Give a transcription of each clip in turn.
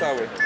cały.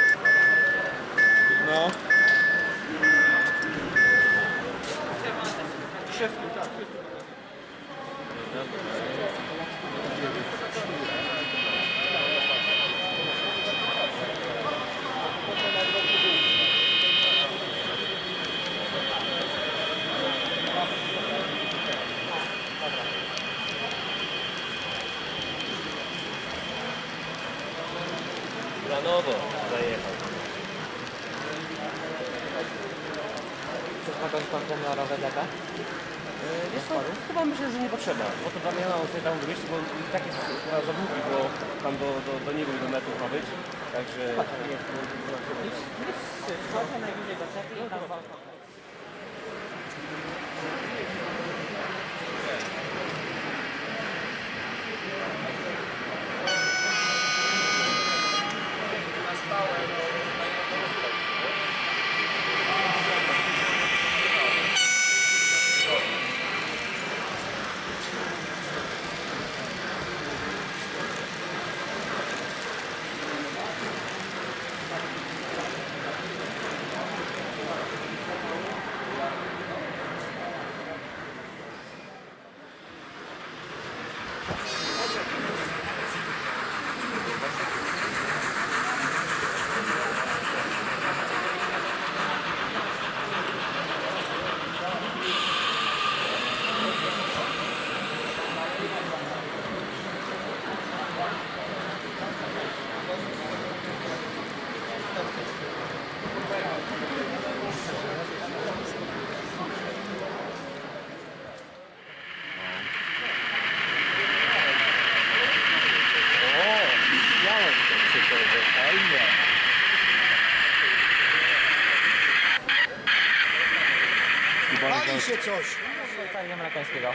Coś! Szwajcarii amerykańskiego.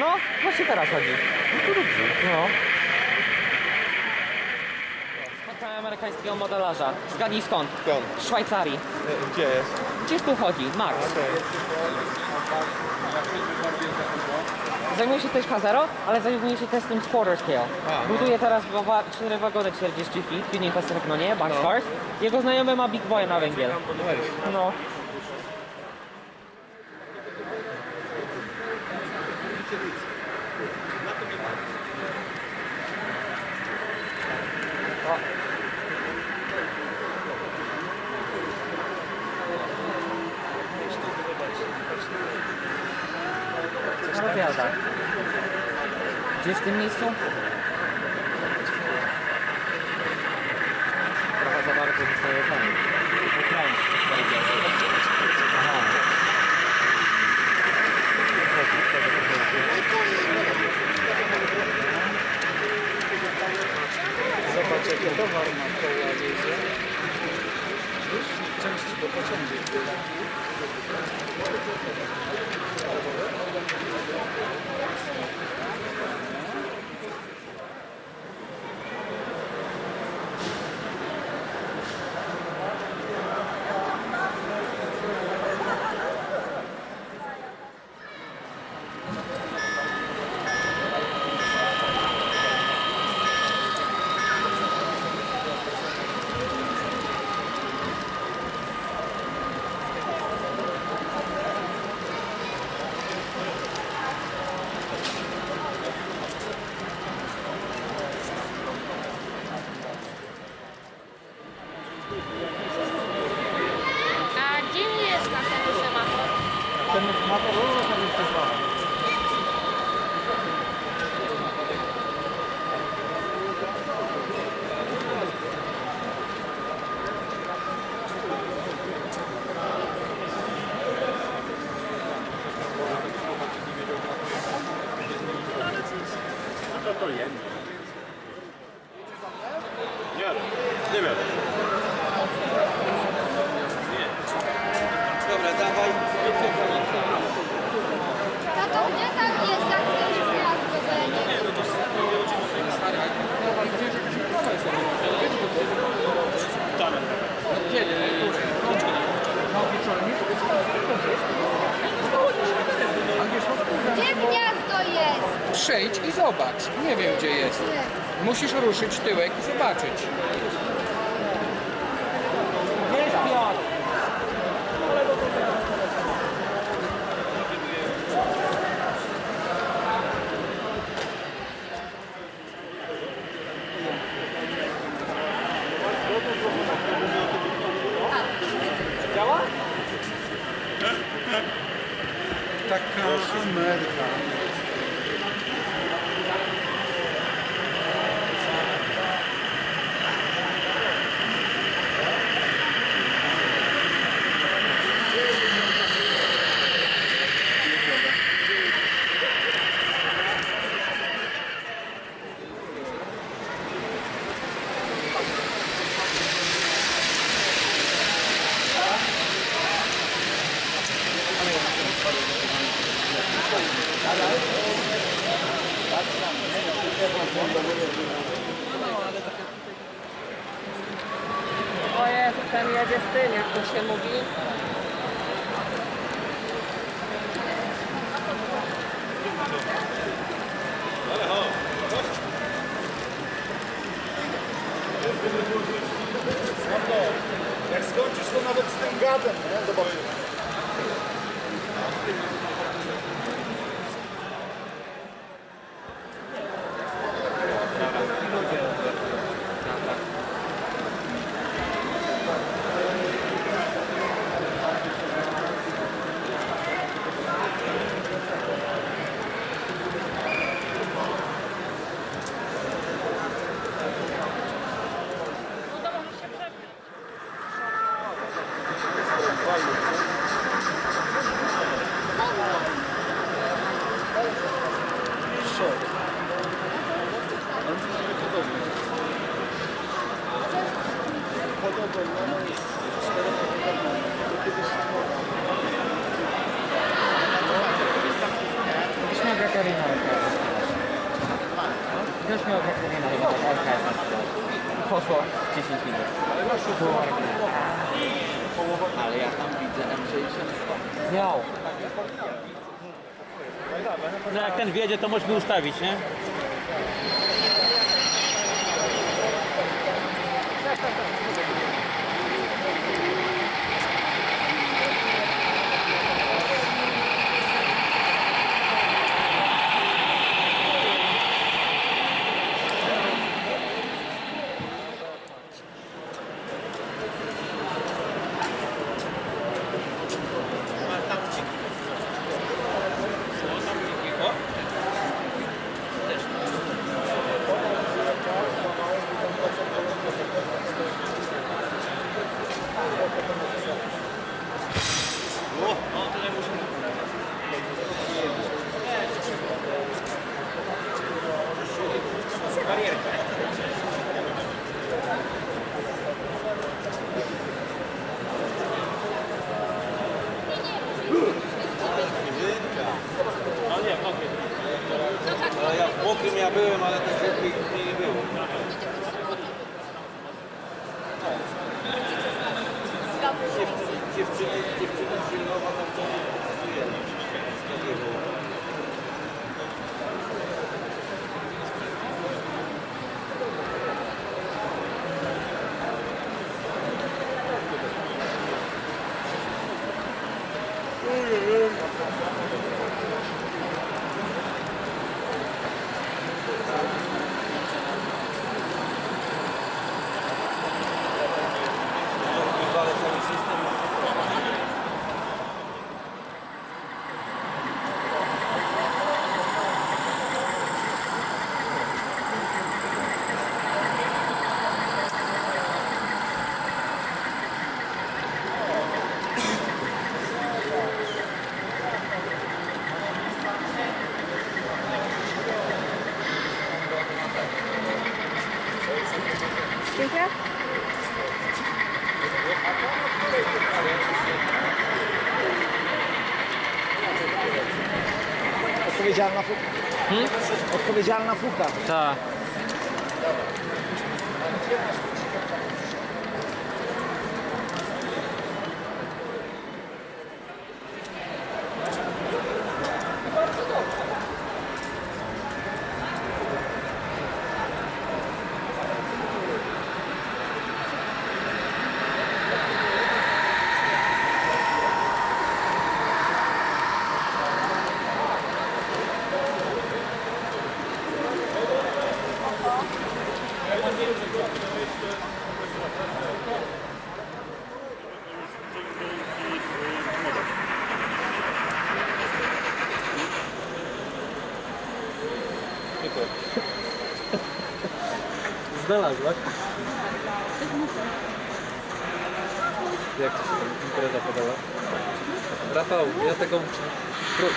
No, właśnie teraz chodzi. No. Spotkałem amerykańskiego modelarza. Zgadnij skąd? Skąd? Szwajcarii. E, Gdzie jest? Gdzieś tu chodzi, Max. Zajmuje się też K0, ale zajmuje się testem z quarter scale. A, Buduje teraz wa- cztery wagony 40 feet, tuning Pacific, no nie, boxcars. Jego znajomy ma Big Boy na węgiel. No. przejdź i zobacz. Nie wiem, gdzie jest. Musisz ruszyć tyłek i zobaczyć. to możemy ustawić, nie? ale też lepiej później nie było. No. Dziewczyny, dziewczyny zimnowa tam to nie było. Odpowiedzialna fuka. Odpowiedzialna fuka. Tak. Znalazłaś? Jak ci się impreza podała? Rafał, ja. Pro...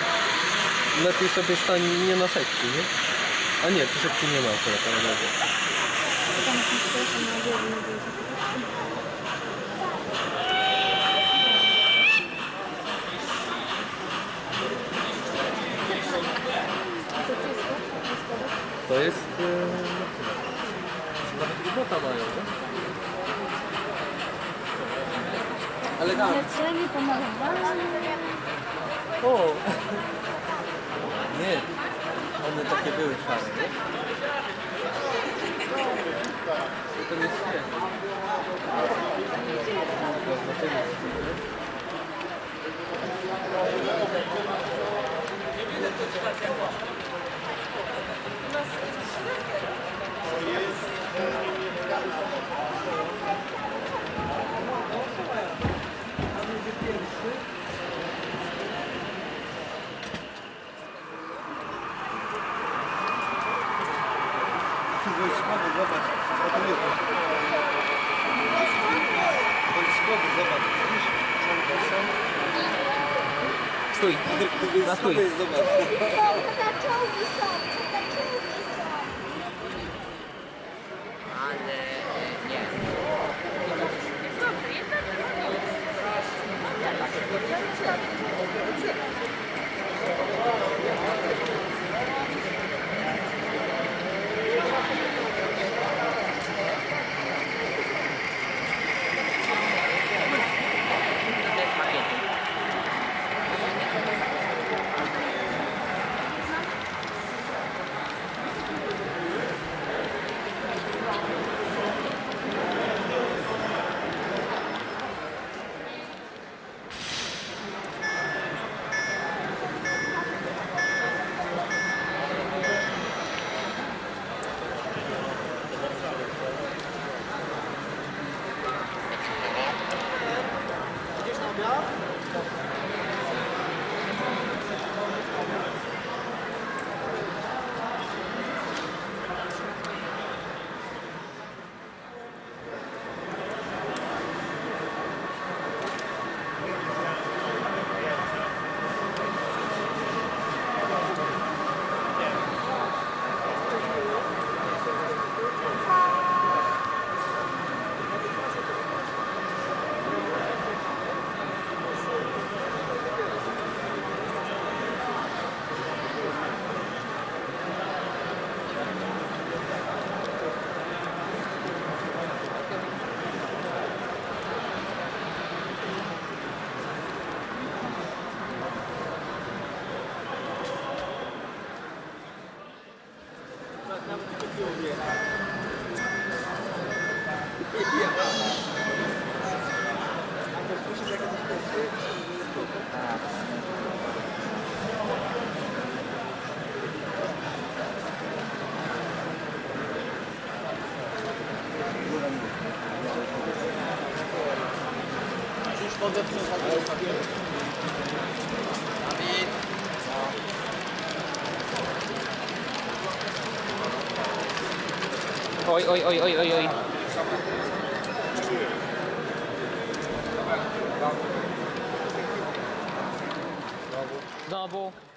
Lepiej sobie stań nie na sekcji, nie? A nie, tu sekcji nie ma akurat, ale. To jest... E... Nawet ubota mają, nie? Elegancko. Leczenie, pomalowanie. O! Nie, one takie były szare, nie? To nie śmiech. Wojskowy, zobacz. Стой, Игорь, настой. pode apresentar o. David. Oi, oi, oi, oi, oi, oi. marble.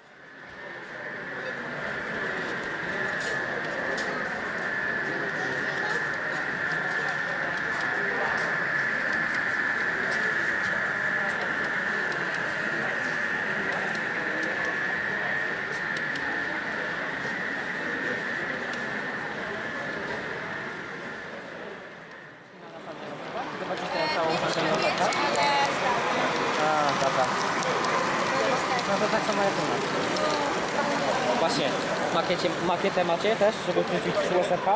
Makietę macie też, żeby wrzucić przy USRK?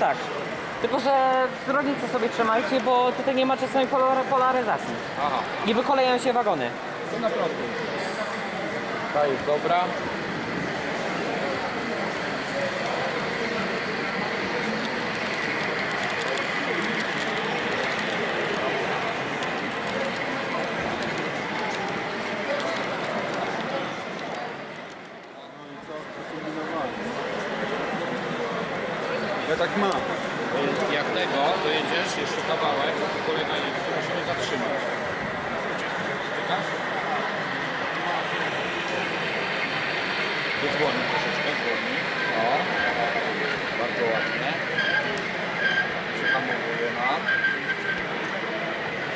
Tak. Tylko, że rodzice sobie trzymajcie, bo tutaj nie ma czasami polar- polaryzacji. Aha, Nie wykolejają się wagony. to na prostu. Ta jest dobra. Tak mam. Jak tego dojedziesz jeszcze kawałek, to musimy zatrzymać. Czekasz? Zwolnij troszeczkę, zwolnij. O, bardzo ładnie. Przyhamowuje nam.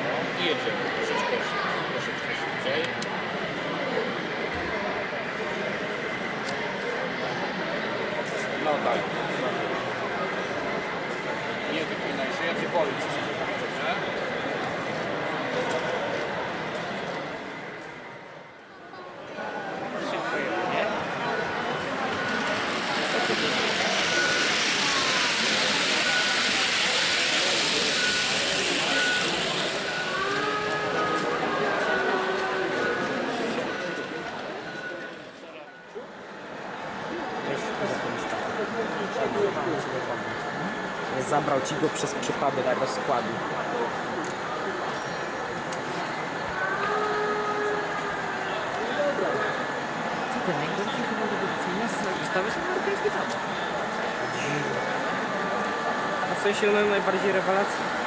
No i jedziemy troszeczkę, troszeczkę szybciej. No daj. Nie wypinaj się, ja cię boję. Dobrze? Zabrał ci go przez przypadek rozkładu. Co ty, najgorszy chyba do wycenia w sensie one najbardziej rewelacja.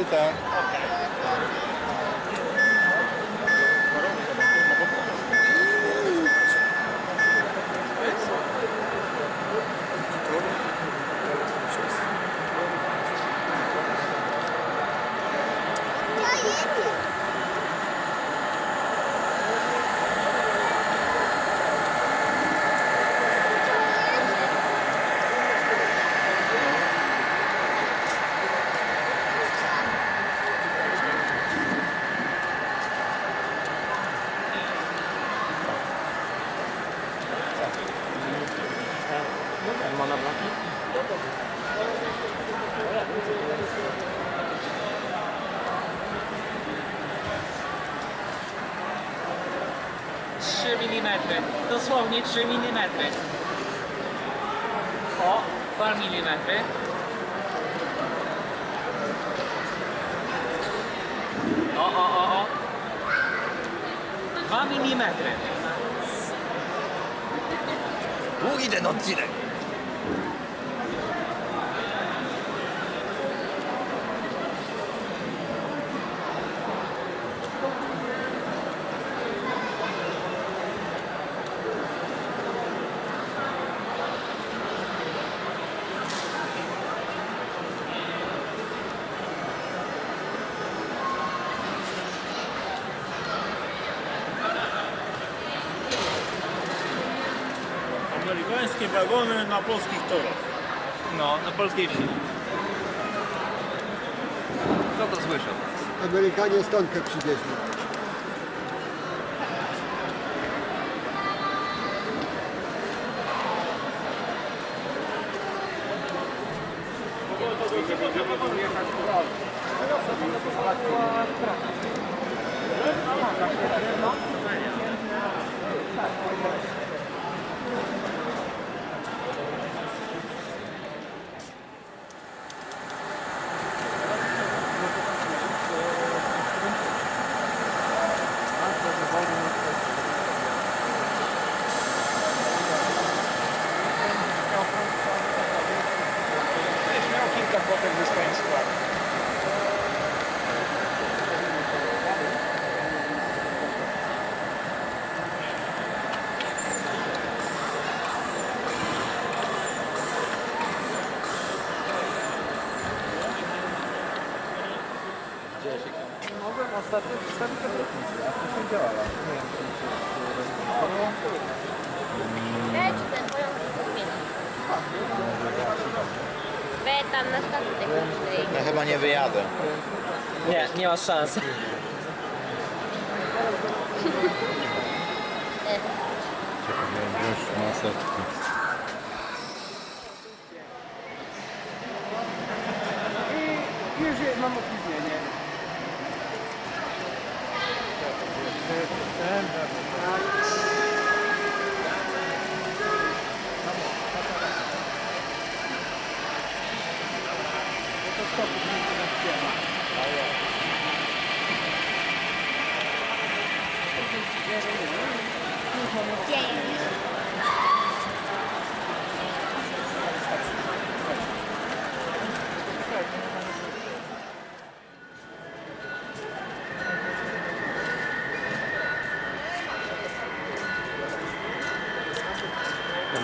it down. Okay. Wagony na polskich torach. No, na polskiej wsi. Kto to słyszał? Amerykanie stonkę przywieźli. Będziesz miał kilka fotek ze swoim składem. Mogłem ostatnio przedstawić obietnicę, a to nie działała. Nie wiem, Leci ten pojazd do zmieni. Wy tam na stacji technicznej. Ja chyba nie wyjadę. Nie, nie masz szans. Wiesz, że mam opóźnienie. Tam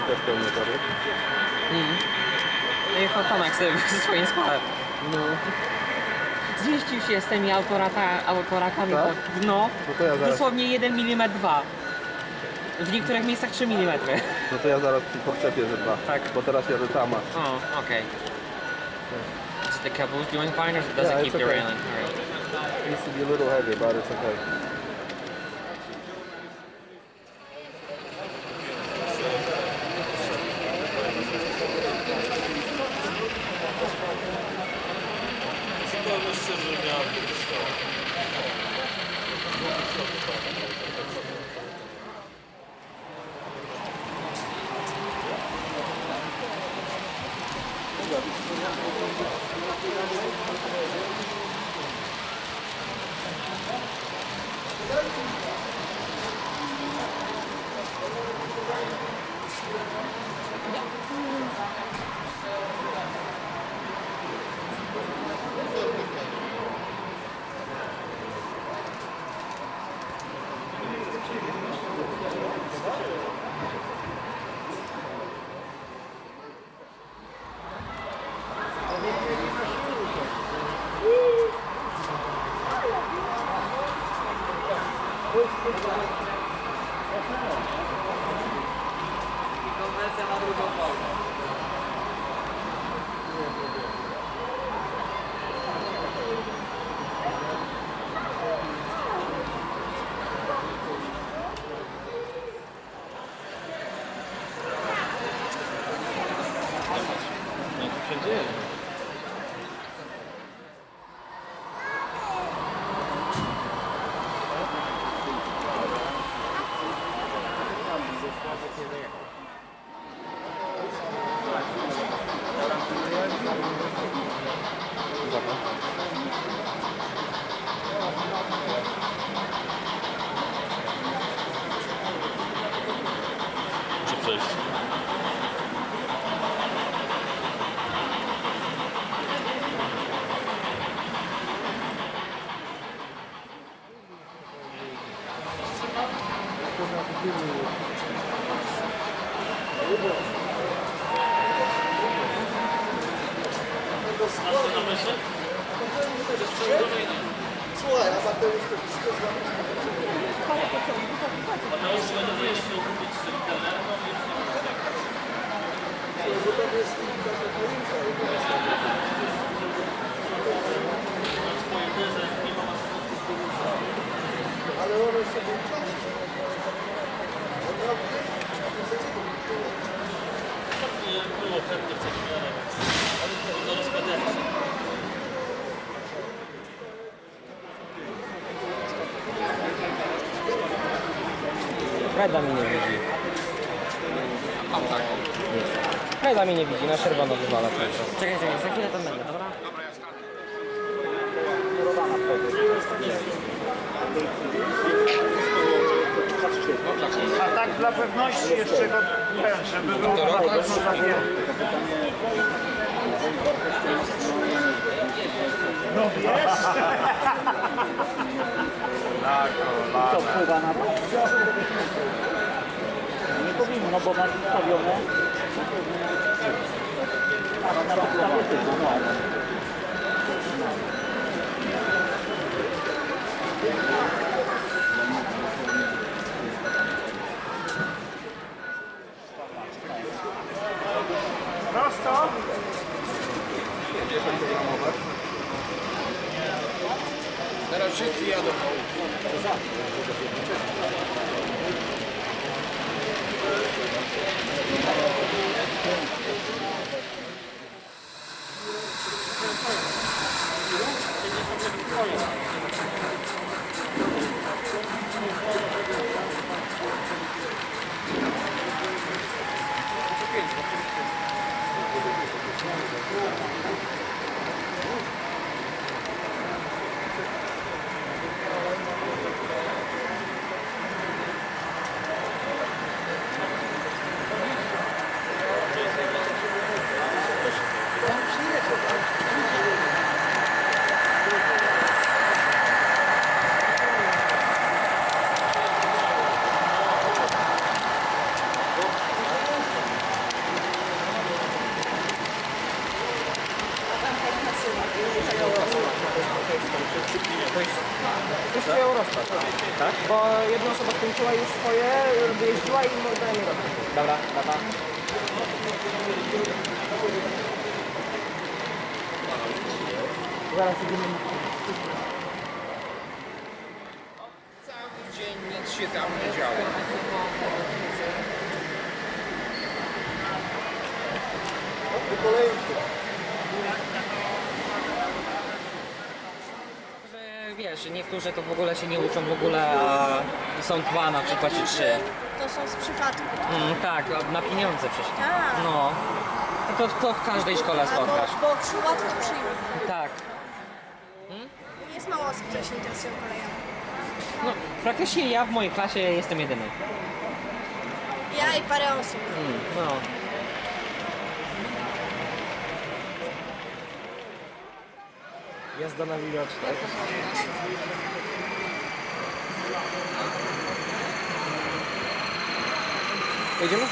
też pełny tory. Jechał Tomek sobie ze swoim składem. No. Zmieścił się z tymi autorata, autorakami Tak? pod dno. No to ja zaraz, Dosłownie 1 mm 2. W niektórych miejscach 3 mm. no to ja zaraz przy podczepię, że dwa. Tak. Bo teraz jadę tama. Oh, okay. Is the caboose doing fine or does Yeah, it keep okay. derailing? Alright. Needs to be a little heavy, but it's okay. Freda mi nie widzi. Mam taką. Freda mi nie widzi, na czerwono wywala cały czas. Czekaj, czekaj, za chwilę tam będę, dobra? A tak dla pewności jeszcze go ten, żeby było. No wiesz? Co wpływa na to? Nie powinno, no bo masz ustawione. Na podstawie tego, no. Prosto. Teraz wszyscy jadą. Już swoją rozpad. Tak? Bo jedna osoba skończyła już swoje, wyjeździła i daje mi rozpad. Dobra, dobra. Zaraz idziemy. Cały dzień nic się tam nie działo. Po kolejce. Że wiesz, niektórzy to w ogóle się nie uczą w ogóle, a są dwa na przykład czy trzy. To są z przypadku. Mm, tak, na pieniądze przecież. Tak. No. To, to w każdej szkole spotkasz. bo przy łatwo przyjmą. Tak. Jest mało osób, które się interesują koleją. No, praktycznie ja w mojej klasie jestem jedyny. Ja i parę osób. Mm, no. Jazda na widoczne. Jedziemy?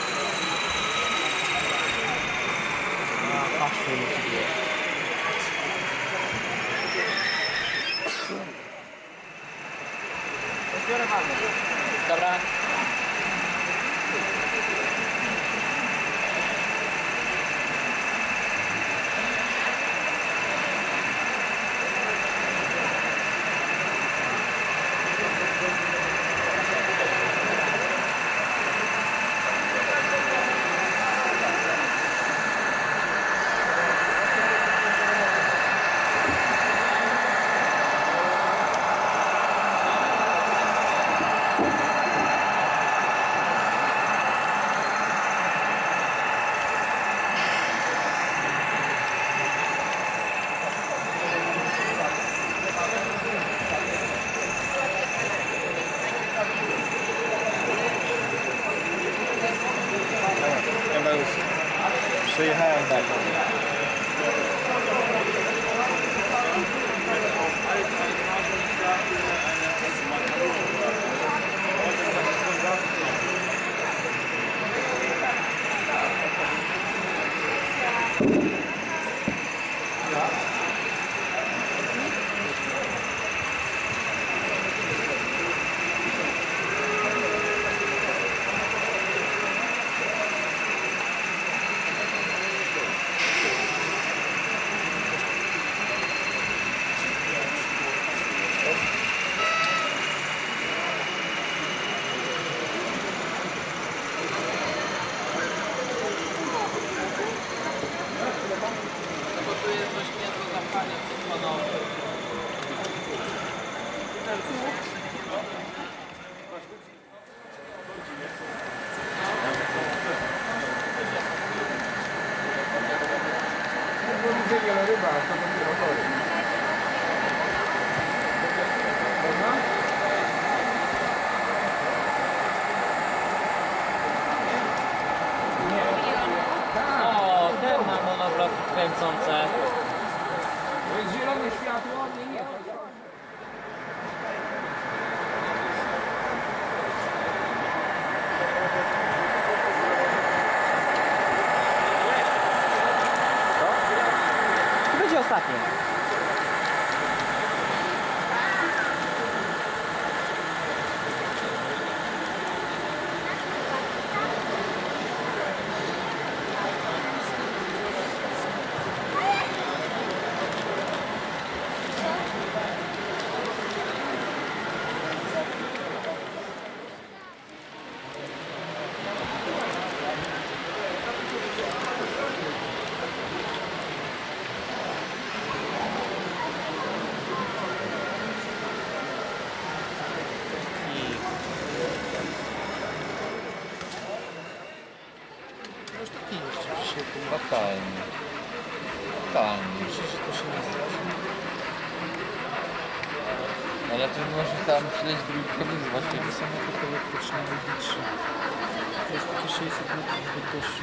To jest takie 600 metrów wielkości.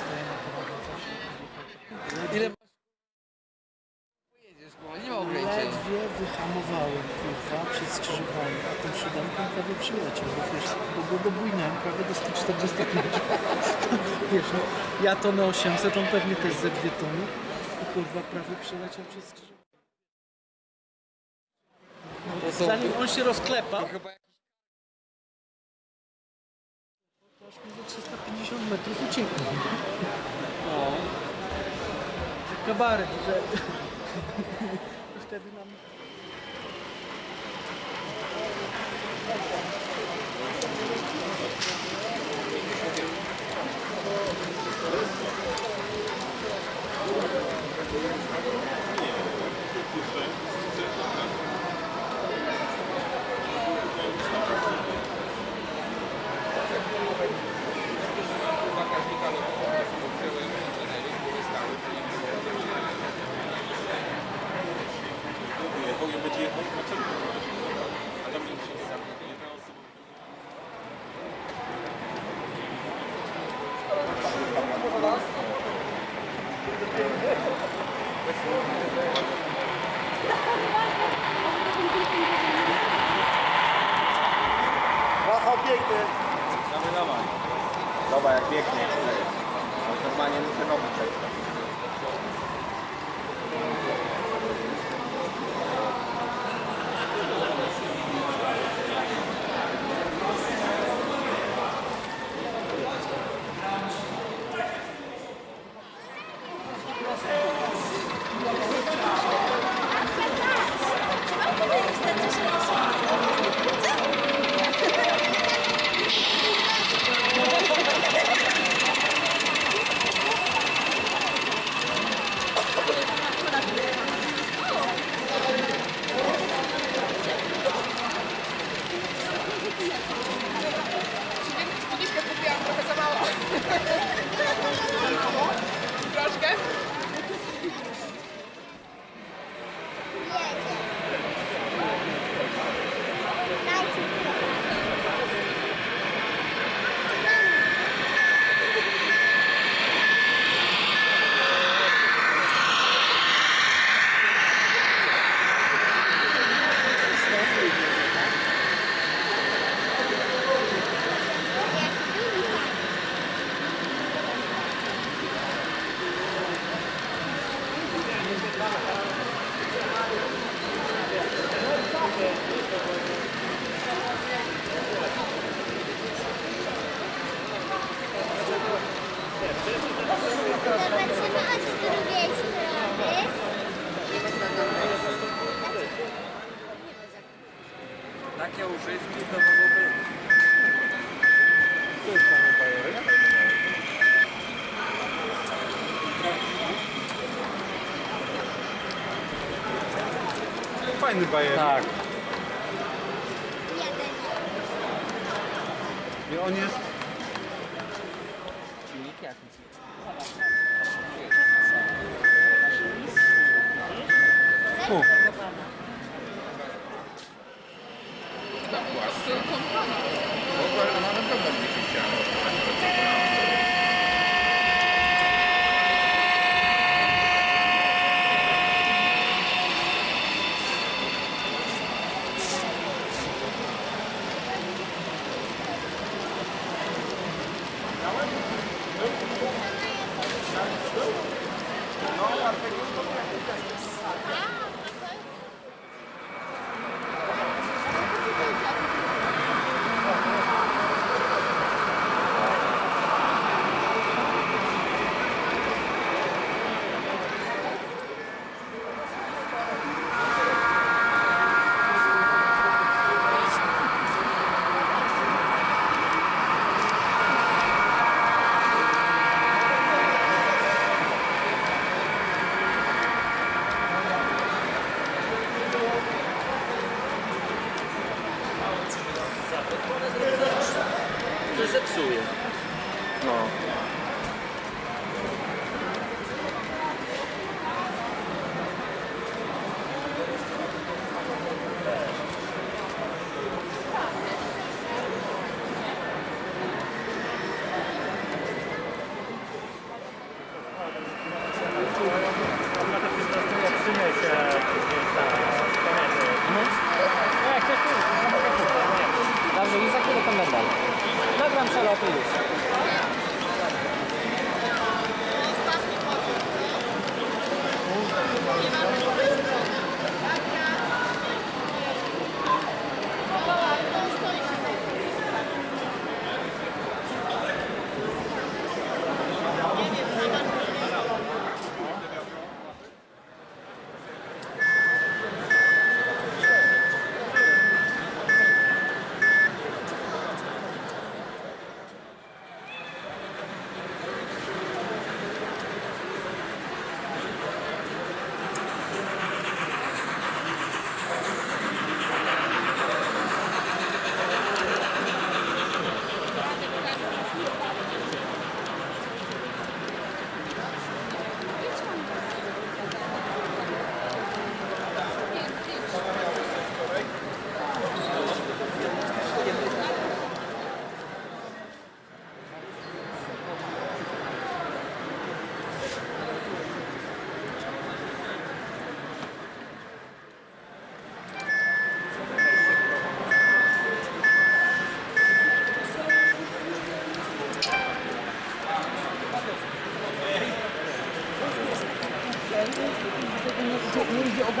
Staje na Ile pojedziesz, bo nie ma ograniczeń. Ledwie wyhamowałem kurwa przed skrzyżowaniem, a tą siódemką prawie przyleciał, bo wiesz, bo go dobujnąłem prawie do 145. wiesz, no, ja to na 800, on pewnie też ze dwie tony, i kurwa prawie przyleciał przez skrzyżowanie. Zanim on się rozklepał, 350 metrów uciekł. No. Kabaret, że... Wtedy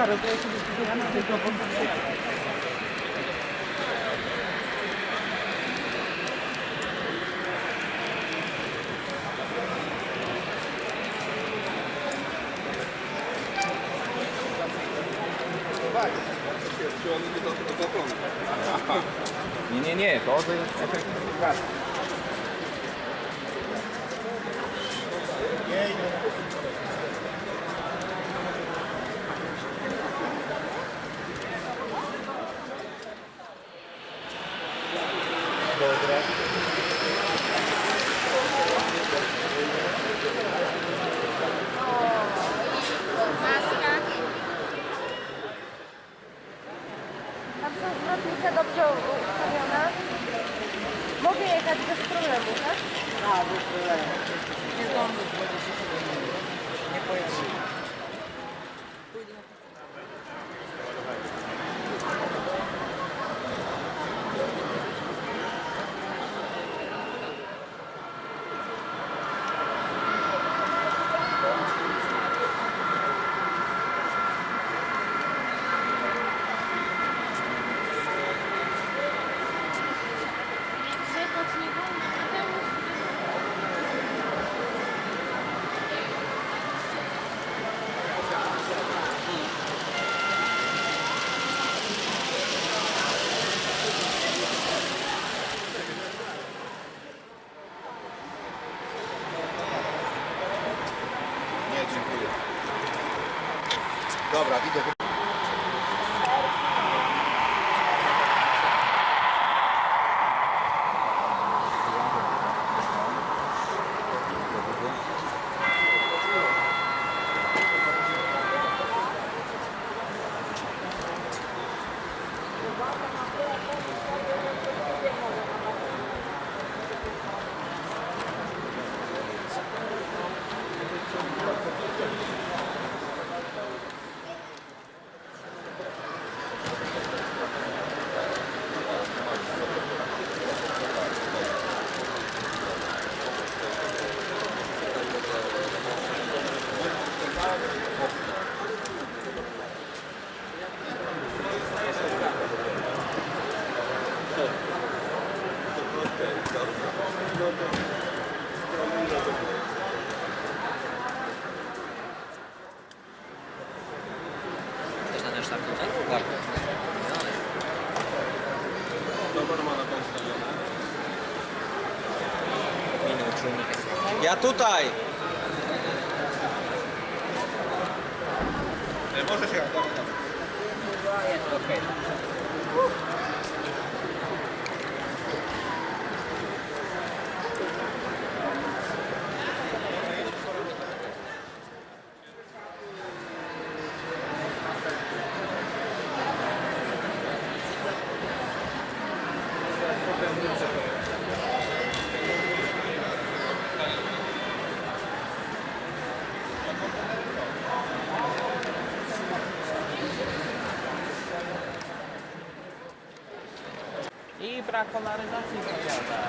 Nie, A tutaj. Możesz jechać, dobra. Jest okej. I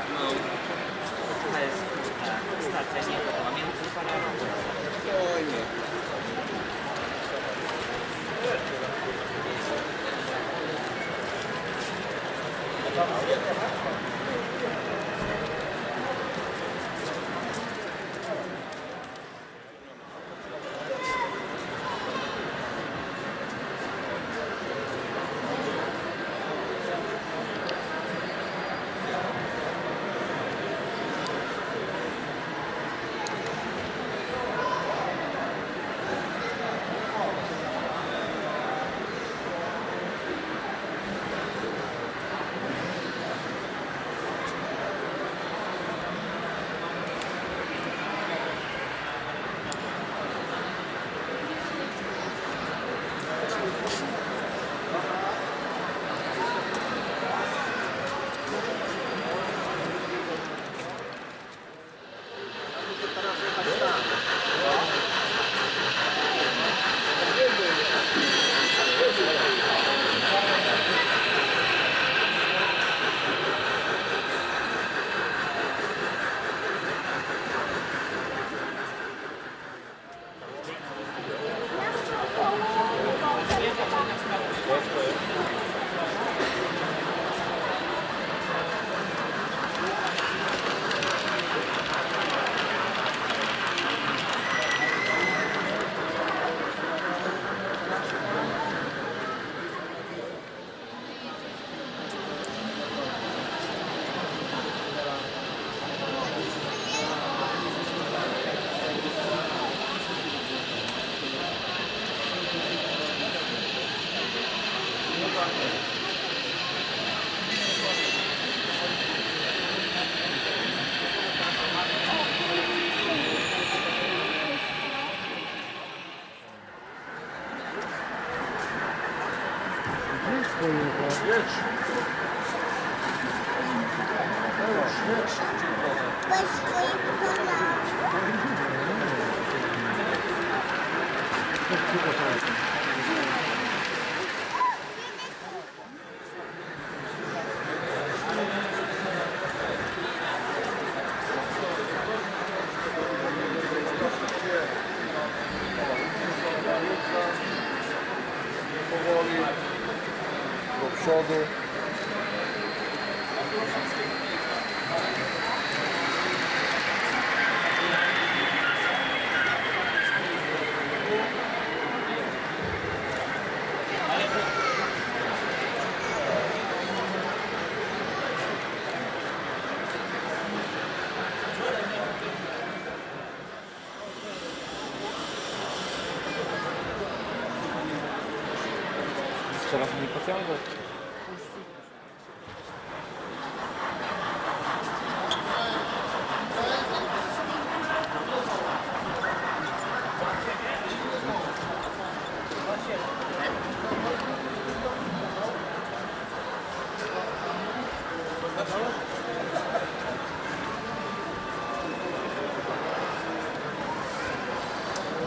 Pociągu.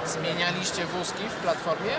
Zmienialiście wózki w platformie?